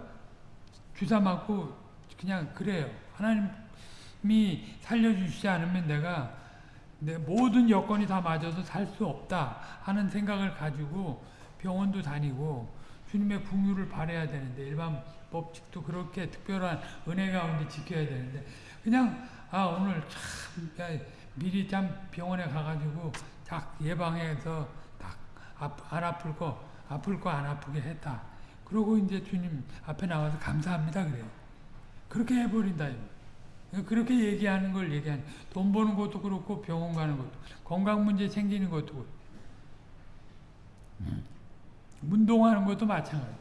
주사 맞고 그냥 그래요. 하나님이 살려주시지 않으면 내가 내 모든 여건이 다 맞아서 살 수 없다 하는 생각을 가지고 병원도 다니고 주님의 풍요를 바래야 되는데 일반 법칙도 그렇게 특별한 은혜 가운데 지켜야 되는데 그냥 아 오늘 참 미리 참 병원에 가가지고 딱 예방해서 딱 안 아플 거 아플 거 안 아프게 했다. 그러고 이제 주님 앞에 나와서 감사합니다 그래요. 그렇게 해버린다. 그렇게 얘기하는 걸 얘기하는 돈 버는 것도 그렇고 병원 가는 것도 건강 문제 생기는 것도 음. 운동하는 것도 마찬가지야.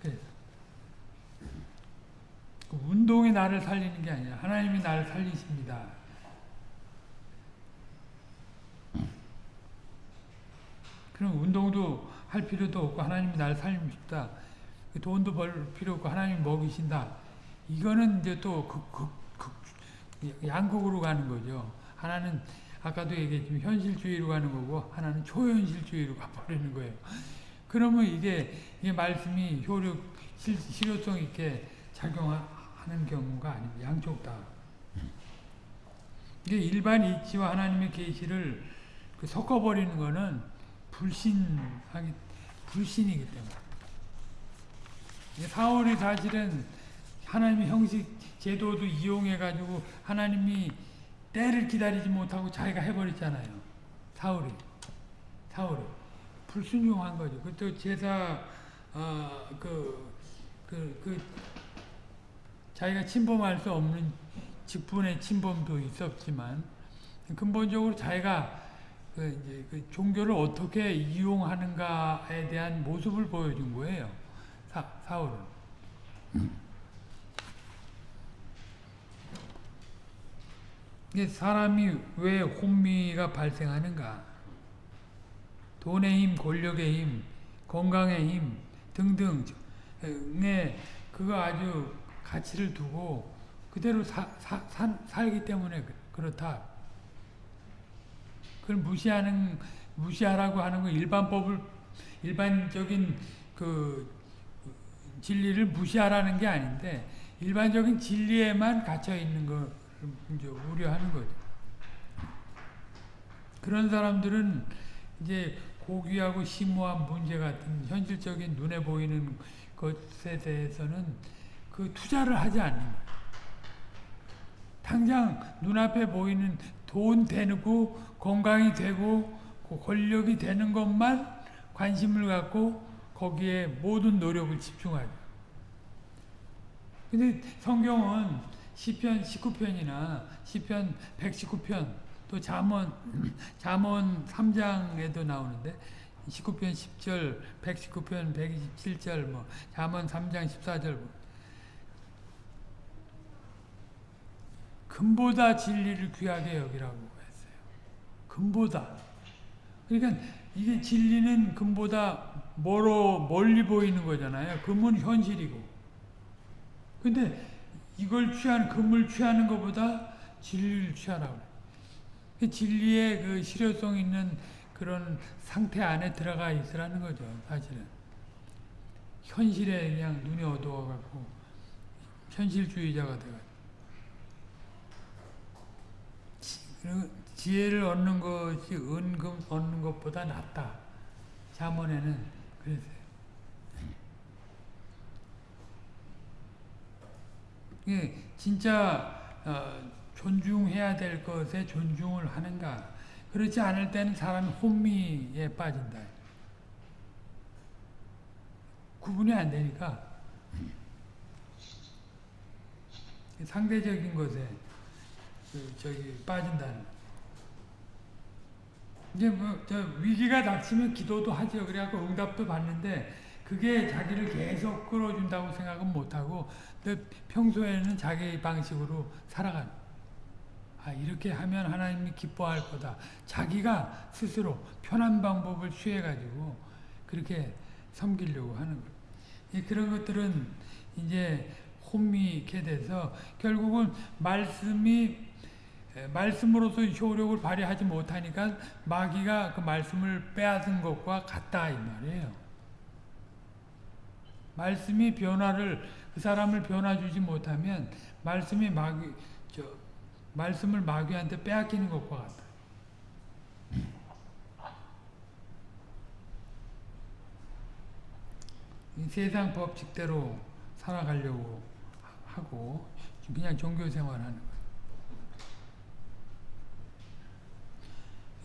그래서 그 운동이 나를 살리는 게 아니라 하나님이 나를 살리십니다. 그럼 운동도 할 필요도 없고 하나님이 나를 살리십다. 돈도 벌 필요 없고 하나님이 먹이신다. 이거는 이제 또 극, 극, 극, 양극으로 가는 거죠. 하나는 아까도 얘기했지만 현실주의로 가는 거고 하나는 초현실주의로 가버리는 거예요. 그러면 이게, 이게 말씀이 효력, 실, 실효성 있게 작용하는 경우가 아닙니다. 양쪽 다. 이게 일반 이치와 하나님의 계시를 그 섞어버리는 거는 불신하기, 불신이기 때문에. 사울이 사실은 하나님의 형식 제도도 이용해 가지고 하나님이 때를 기다리지 못하고 자기가 해버렸잖아요. 사울이. 사울이. 불순종한 거죠. 그또 제사, 어, 그, 그, 그, 자기가 침범할 수 없는 직분의 침범도 있었지만, 근본적으로 자기가 그 이제 그 종교를 어떻게 이용하는가에 대한 모습을 보여준 거예요. 사, 사울은. 사람이 왜 혼미가 발생하는가? 돈의 힘, 권력의 힘, 건강의 힘 등등에 그거 아주 가치를 두고 그대로 사, 사, 사, 살기 때문에 그렇다. 그걸 무시하는 무시하라고 하는 거 일반법을 일반적인 그 진리를 무시하라는 게 아닌데 일반적인 진리에만 갇혀 있는 걸 이제 우려하는 거죠. 그런 사람들은 이제 고귀하고 심오한 문제 같은 현실적인 눈에 보이는 것에 대해서는 그 투자를 하지 않는 거예요. 당장 눈앞에 보이는 돈 되고 건강이 되고 권력이 되는 것만 관심을 갖고 거기에 모든 노력을 집중하죠. 근데 성경은 시편 19편이나 시편 119편 또 잠언 잠언 3장에도 나오는데 19편 10절, 119편 127절 뭐 잠언 3장 14절 뭐. 금보다 진리를 귀하게 여기라고 했어요. 금보다. 그러니까 이게 진리는 금보다 멀어 멀리 보이는 거잖아요. 금은 현실이고. 근데 이걸 취한 금을 취하는 것보다 진리를 취하라고. 그 진리의 그 실효성 있는 그런 상태 안에 들어가 있으라는 거죠. 사실은 현실에 그냥 눈이 어두워 갖고 현실주의자가 돼가. 지혜를 얻는 것이 은금 얻는 것보다 낫다. 자문에는 그랬어요. 예, 진짜 어, 존중해야 될 것에 존중을 하는가. 그렇지 않을 때는 사람이 혼미에 빠진다. 구분이 안 되니까 상대적인 것에 그 저기 빠진다는. 이제 뭐 저 위기가 닥치면 기도도 하죠. 그래갖고 응답도 받는데 그게 자기를 계속 끌어준다고 생각은 못하고 평소에는 자기 방식으로 살아가는. 아 이렇게 하면 하나님이 기뻐할 거다. 자기가 스스로 편한 방법을 취해가지고 그렇게 섬기려고 하는 거예요. 그런 것들은 이제 혼미케 돼서 결국은 말씀이 말씀으로서 효력을 발휘하지 못하니까 마귀가 그 말씀을 빼앗은 것과 같다 이 말이에요. 말씀이 변화를 그 사람을 변화 주지 못하면 말씀이 마귀 저 말씀을 마귀한테 빼앗기는 것과 같다. 세상 법칙대로 살아가려고 하고 그냥 종교 생활하는 거예요.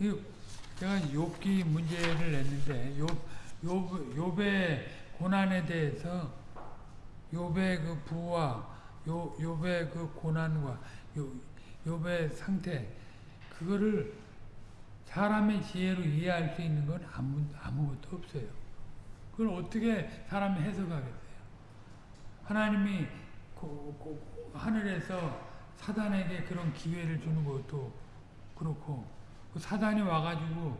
제가 욥기 문제를 냈는데 욥 욥 욥의 고난에 대해서 욥의 그 부와 요 욥의 그 고난과 요 욥의 상태 그거를 사람의 지혜로 이해할 수 있는 건 아무 아무것도 없어요. 그걸 어떻게 사람이 해석하겠어요? 하나님이 고, 고, 하늘에서 사단에게 그런 기회를 주는 것도 그렇고 그 사단이 와가지고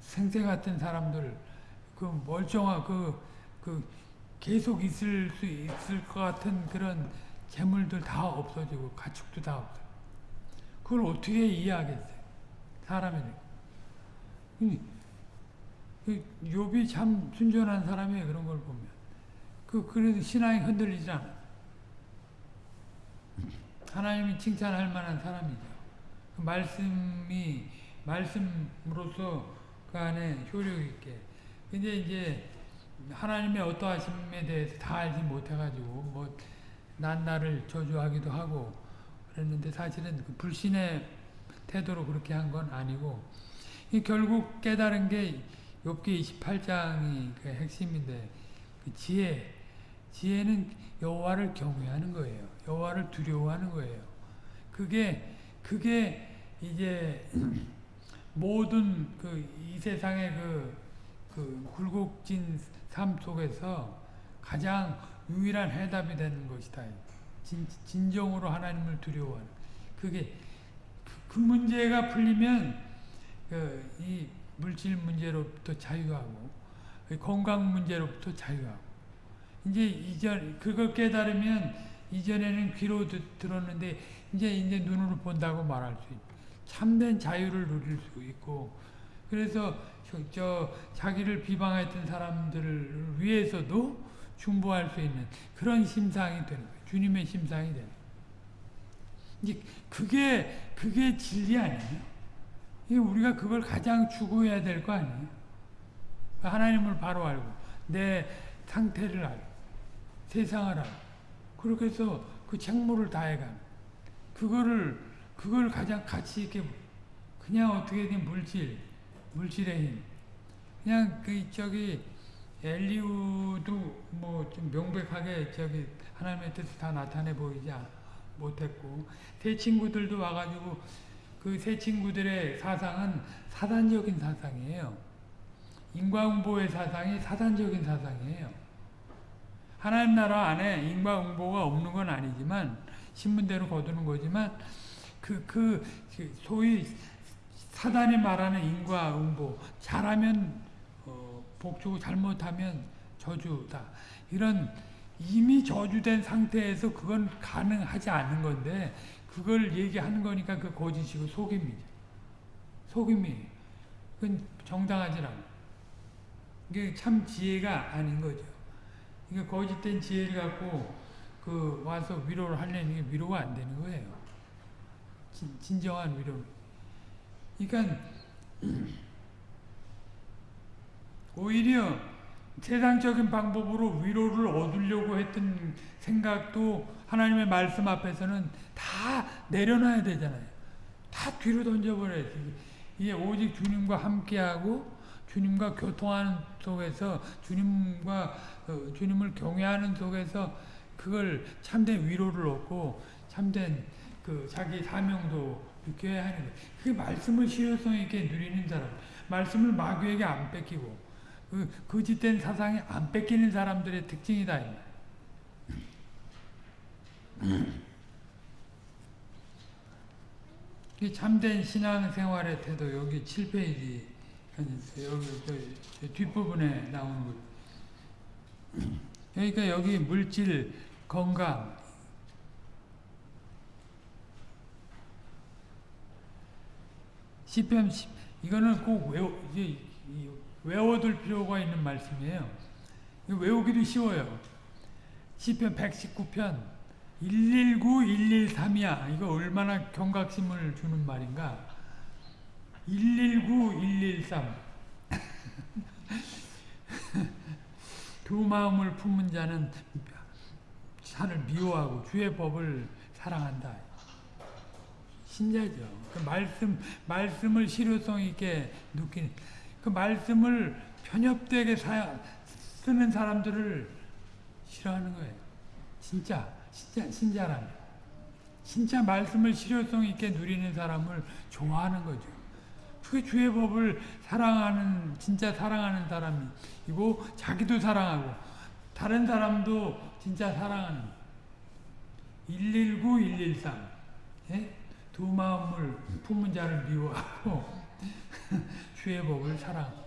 생태 같은 사람들 그 멀쩡한 그, 그 계속 있을 수 있을 것 같은 그런 재물들 다 없어지고 가축도 다 없어. 그걸 어떻게 이해하겠어요? 사람이. 그 욥이 참 순전한 사람이에요. 그런 걸 보면. 그 그래도 신앙이 흔들리지 않아. 하나님이 칭찬할 만한 사람이죠. 그 말씀이 말씀으로서 그 안에 효력 있게. 근데 이제 하나님의 어떠하심에 대해서 다 알지 못해가지고 뭐 난 나를 저주하기도 하고 그랬는데 사실은 그 불신의 태도로 그렇게 한 건 아니고 결국 깨달은 게 욥기 28장이 그 핵심인데 그 지혜 지혜는 여호와를 경외하는 거예요. 여호와를 두려워하는 거예요. 그게 그게 이제 모든 그 이 세상의 그, 그 굴곡진 삶 속에서 가장 유일한 해답이 되는 것이다. 진, 진정으로 하나님을 두려워하는. 그게 그, 그 문제가 풀리면 그, 이 물질 문제로부터 자유하고 건강 문제로부터 자유하고 이제 이전 그걸 깨달으면 이전에는 귀로 듣, 들었는데 이제 이제 눈으로 본다고 말할 수 있고 참된 자유를 누릴 수 있고 그래서 저, 저 자기를 비방했던 사람들을 위해서도 중보할 수 있는 그런 심상이 되는 거예요. 주님의 심상이 되는 거예요. 이제 그게 그게 진리 아니에요? 이 우리가 그걸 가장 추구해야 될 거 아니에요? 하나님을 바로 알고 내 상태를 알고 세상을 알고 그렇게 해서 그 책무를 다해가는 그거를 그걸 가장 가치 있게 그냥 어떻게든 물질 물질의 힘 그냥 그 저기 엘리우도 뭐 좀 명백하게 저기 하나님의 뜻을 다 나타내 보이지 못했고 새 친구들도 와가지고 그 새 친구들의 사상은 사단적인 사상이에요. 인과응보의 사상이 사단적인 사상이에요. 하나님 나라 안에 인과응보가 없는 건 아니지만 신문대로 거두는 거지만 그, 그, 그 소위 사단이 말하는 인과응보 잘하면 어, 복주고 잘못하면 저주다. 이런 이미 저주된 상태에서 그건 가능하지 않는 건데 그걸 얘기하는 거니까 그 거짓이고 속임이죠. 속임이. 그건 정당하지 않아. 이게 참 지혜가 아닌 거죠. 이게 거짓된 지혜를 갖고 그 와서 위로를 하려는 게 위로가 안 되는 거예요. 진, 진정한 위로. 그러니까 오히려 세상적인 방법으로 위로를 얻으려고 했던 생각도 하나님의 말씀 앞에서는 다 내려놔야 되잖아요. 다 뒤로 던져버려야지. 이게 오직 주님과 함께하고 주님과 교통하는 속에서 주님과 어, 주님을 경외하는 속에서 그걸 참된 위로를 얻고 참된 그 자기 사명도 느껴야 하는 거예요. 그 말씀을 실효성 있게 누리는 사람, 말씀을 마귀에게 안 뺏기고 그 거짓된 사상이 안 뺏기는 사람들의 특징이다. 이 참된 신앙생활의 태도 여기 7페이지 여기 뒷부분에 나오는 거. 그러니까 여기 물질, 건강, 시편 이거는 꼭 외워 이제 외워둘 필요가 있는 말씀이에요. 외우기도 쉬워요. 시편 119편 119, 113이야. 이거 얼마나 경각심을 주는 말인가. 119, 113. 두 마음을 품은 자는 산을 미워하고 주의 법을 사랑한다. 신자죠. 그 말씀, 말씀을 실효성 있게 느끼는, 그 말씀을 편협되게 사, 쓰는 사람들을 싫어하는 거예요. 진짜, 진짜, 신자라면. 진짜 말씀을 실효성 있게 누리는 사람을 좋아하는 거죠. 그게 주의 법을 사랑하는, 진짜 사랑하는 사람이고, 자기도 사랑하고, 다른 사람도 진짜 사랑하는. 119, 113. 예? 두 마음을 품은 자를 미워하고, 주의 법을 사랑하고.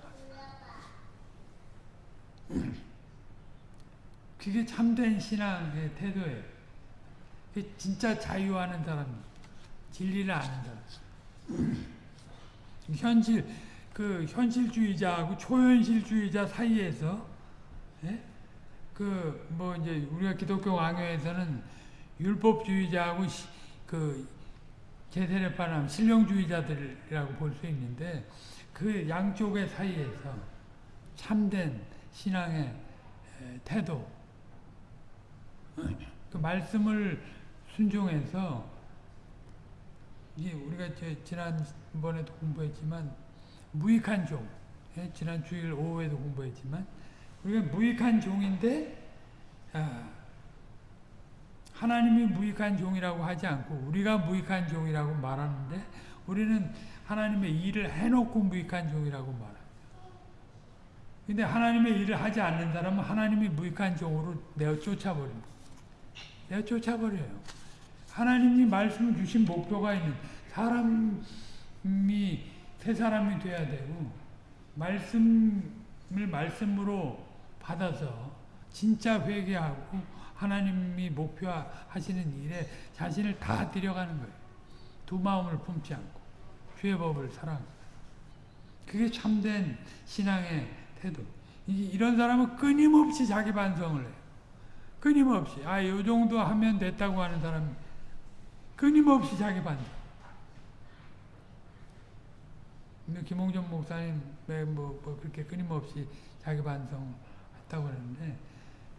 그게 참된 신앙의 태도예요. 진짜 자유하는 사람, 진리를 아는 사람. 현실, 그 현실주의자하고 초현실주의자 사이에서, 예? 그, 뭐, 이제, 우리가 기독교 왕요에서는 율법주의자하고 시, 그, 제세례파람 신령주의자들이라고 볼 수 있는데, 그 양쪽의 사이에서 참된 신앙의 태도, 그 말씀을 순종해서 이게 우리가 지난번에도 공부했지만 무익한 종, 예? 지난 주일 오후에도 공부했지만 우리가 무익한 종인데 아, 하나님이 무익한 종이라고 하지 않고 우리가 무익한 종이라고 말하는데 우리는 하나님의 일을 해놓고 무익한 종이라고 말합니다. 근데 하나님의 일을 하지 않는 사람은 하나님이 무익한 종으로 내어 쫓아버립니다. 내어 쫓아버려요. 하나님이 말씀을 주신 목표가 있는 사람이 새 사람이 돼야 되고 말씀을 말씀으로 받아서 진짜 회개하고 하나님이 목표하시는 일에 자신을 다 들여가는 거예요. 두 마음을 품지 않고 주의 법을 사랑. 그게 참된 신앙의 태도. 이런 사람은 끊임없이 자기 반성을 해요. 끊임없이 아, 요 정도 하면 됐다고 하는 사람 끊임없이 자기 반성. 근데 김홍전 목사님 뭐, 뭐 그렇게 끊임없이 자기 반성 했다고 그러는데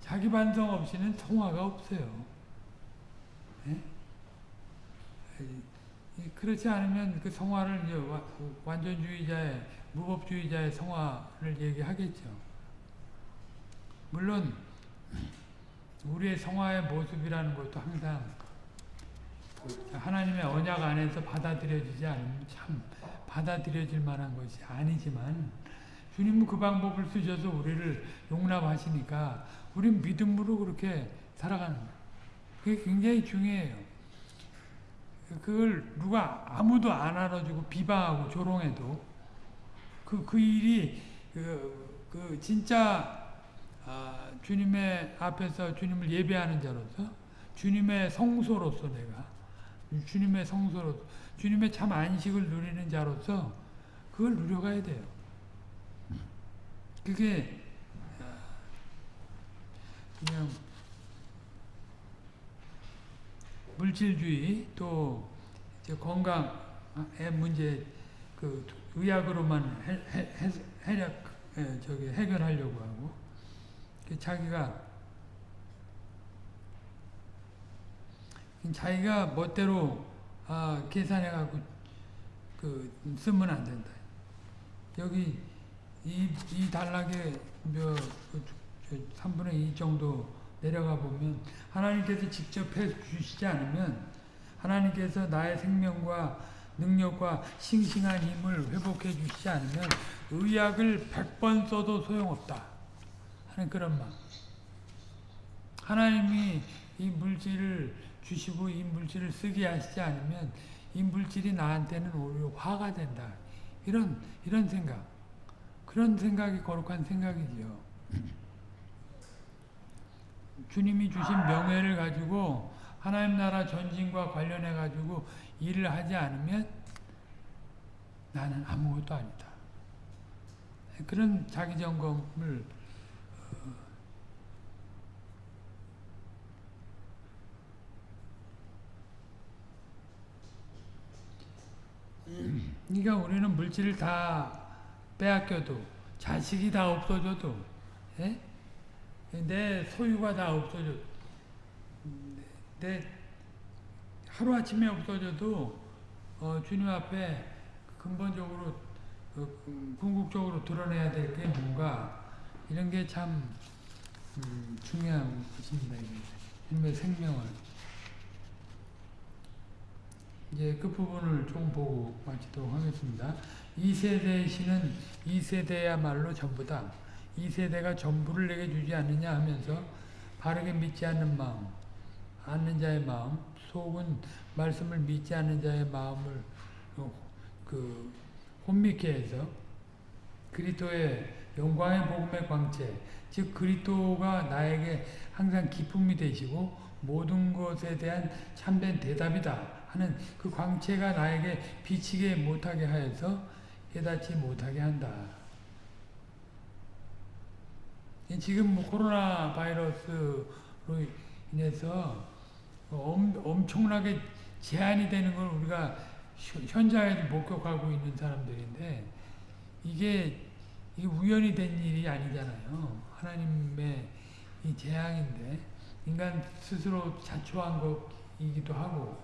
자기 반성 없이는 성화가 없어요. 네? 그렇지 않으면 그 성화를 이제 완전주의자의 무법주의자의 성화를 얘기하겠죠. 물론 우리의 성화의 모습이라는 것도 항상 하나님의 언약 안에서 받아들여지지 않으면 참 받아들여질 만한 것이 아니지만 주님은 그 방법을 쓰셔서 우리를 용납하시니까 우린 믿음으로 그렇게 살아가는 거예요. 그게 굉장히 중요해요. 그걸 누가 아무도 안 알아주고 비방하고 조롱해도 그, 그 일이 그, 그 진짜 아, 주님의 앞에서 주님을 예배하는 자로서 주님의 성소로서 내가 주님의 성소로 주님의 참 안식을 누리는 자로서 그걸 누려가야 돼요. 그게 아, 그냥 물질주의 또 건강의 문제 그 의학으로만 해, 해, 해, 해, 저기 해결하려고 하고 그 자기가 자기가 멋대로 아, 계산해 갖고 그 쓰면 안 된다. 여기 이, 이 단락에 몇, 그, 3분의 2 정도 내려가 보면 하나님께서 직접 해 주시지 않으면 하나님께서 나의 생명과 능력과 싱싱한 힘을 회복해 주시지 않으면 의약을 100번 써도 소용없다 하는 그런 말 하나님이 이 물질을 주시고 이 물질을 쓰게 하시지 않으면 이 물질이 나한테는 오히려 화가 된다. 이런 이런 생각. 그런 생각이 거룩한 생각이지요 주님이 주신 명예를 가지고 하나님 나라 전진과 관련해 가지고 일을 하지 않으면 나는 아무것도 아니다. 그런 자기 점검을 어, 그러니까 우리는 물질을 다 빼앗겨도 자식이 다 없어져도 예? 내 소유가 다 없어져. 내 하루아침에 없어져도 어, 주님 앞에 근본적으로 어, 궁극적으로 드러내야 될 게 뭔가 이런 게 참 음, 중요한 것입니다. 주님의 생명을 이제 끝부분을 좀 보고 마치도록 하겠습니다. 이 세대의 신은 이 세대야말로 전부다. 이 세대가 전부를 내게 주지 않느냐 하면서 바르게 믿지 않는 마음, 않는 자의 마음, 속은 말씀을 믿지 않는 자의 마음을 어, 그 혼미케 해서 그리스도의 영광의 복음의 광채, 즉 그리스도가 나에게 항상 기쁨이 되시고 모든 것에 대한 참된 대답이다 하는 그 광채가 나에게 비치게 못하게 하여서 깨닫지 못하게 한다. 지금 뭐 코로나 바이러스로 인해서 엄, 엄청나게 제한이 되는 걸 우리가 현장에서 목격하고 있는 사람들인데 이게, 이게 우연히 된 일이 아니잖아요. 하나님의 이 재앙인데 인간 스스로 자초한 것이기도 하고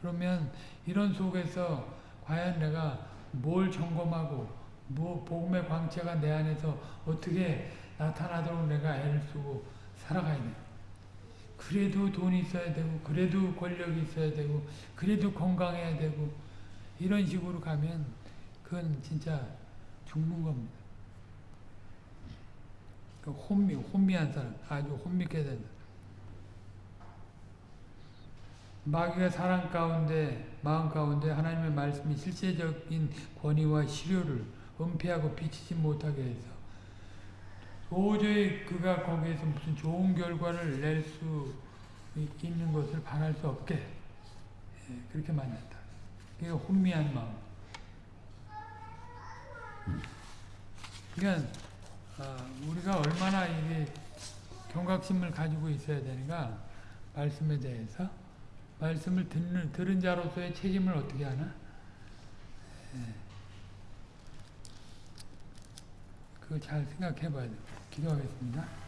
그러면 이런 속에서 과연 내가 뭘 점검하고 뭐 복음의 광채가 내 안에서 어떻게 나타나도록 내가 애를 쓰고 살아가야 돼. 그래도 돈이 있어야 되고, 그래도 권력이 있어야 되고, 그래도 건강해야 되고, 이런 식으로 가면 그건 진짜 죽는 겁니다. 그 혼미, 혼미한 사람, 아주 혼미게 된다. 마귀가 사람 가운데, 마음 가운데 하나님의 말씀이 실제적인 권위와 실효를 은폐하고 비치지 못하게 해서 도저히 그가 거기에서 무슨 좋은 결과를 낼 수 있는 것을 바랄 수 없게 예, 그렇게 만났다. 그게 혼미한 마음. 그러니까 아, 우리가 얼마나 이게 경각심을 가지고 있어야 되는가 말씀에 대해서 말씀을 듣는 들은 자로서의 책임을 어떻게 하나? 예. 그거 잘 생각해 봐야 돼. 기도하겠습니다.